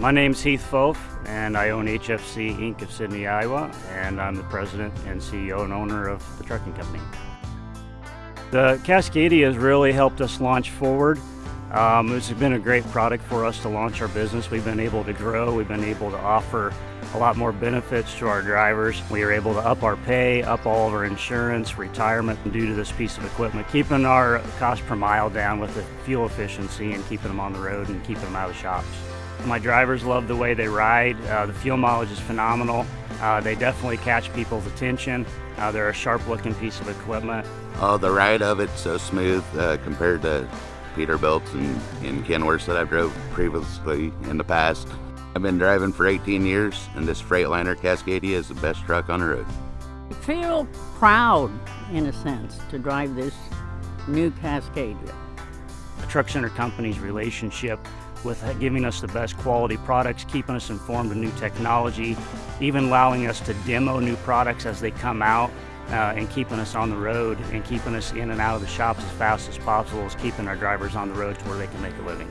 My name's Heath Foth, and I own HFC Inc. of Sidney, Iowa, and I'm the president and CEO and owner of the trucking company. The Cascadia has really helped us launch forward. Um, it's been a great product for us to launch our business. We've been able to grow, we've been able to offer a lot more benefits to our drivers. We are able to up our pay, up all of our insurance, retirement due to this piece of equipment, keeping our cost per mile down with the fuel efficiency and keeping them on the road and keeping them out of shops. My drivers love the way they ride. Uh, the fuel mileage is phenomenal. Uh, they definitely catch people's attention. Uh, they're a sharp looking piece of equipment. Oh, the ride of it's so smooth uh, compared to Peterbilts and, and Kenworths that I've drove previously in the past. I've been driving for 18 years and this Freightliner Cascadia is the best truck on the road. I feel proud, in a sense, to drive this new Cascadia. The Truck Center Company's relationship with giving us the best quality products, keeping us informed of new technology, even allowing us to demo new products as they come out, uh, and keeping us on the road and keeping us in and out of the shops as fast as possible is keeping our drivers on the road to where they can make a living.